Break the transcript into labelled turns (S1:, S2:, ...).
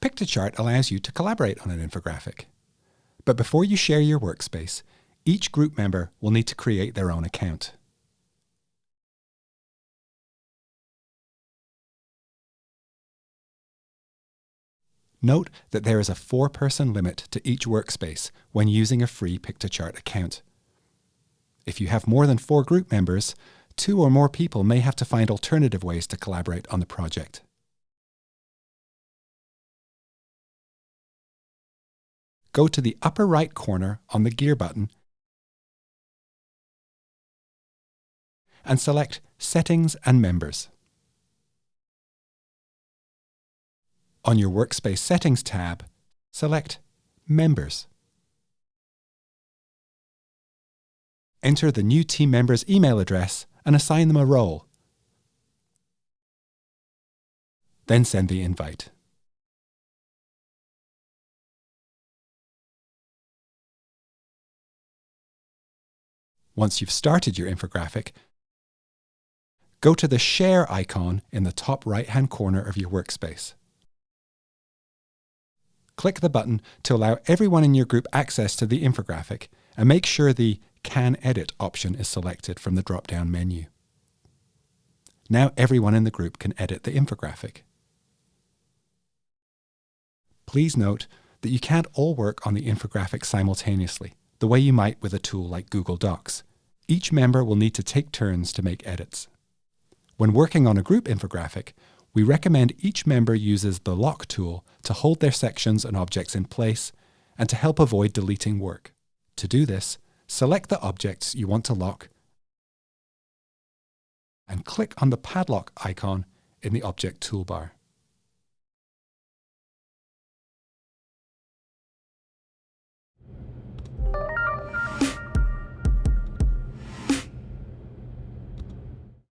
S1: Piktochart allows you to collaborate on an infographic. But before you share your workspace, each group member will need to create their own account. Note that there is a four-person limit to each workspace when using a free Piktochart account. If you have more than four group members, two or more people may have to find alternative ways to collaborate on the project. Go to the upper right corner on the gear button and select Settings and Members. On your Workspace Settings tab, select Members. Enter the new team member's email address and assign them a role. Then send the invite. Once you've started your infographic, go to the Share icon in the top right-hand corner of your workspace. Click the button to allow everyone in your group access to the infographic and make sure the Can Edit option is selected from the drop-down menu. Now everyone in the group can edit the infographic. Please note that you can't all work on the infographic simultaneously, the way you might with a tool like Google Docs. Each member will need to take turns to make edits. When working on a group infographic, we recommend each member uses the Lock tool to hold their sections and objects in place and to help avoid deleting work. To do this, select the objects you want to lock and click on the padlock icon in the object toolbar.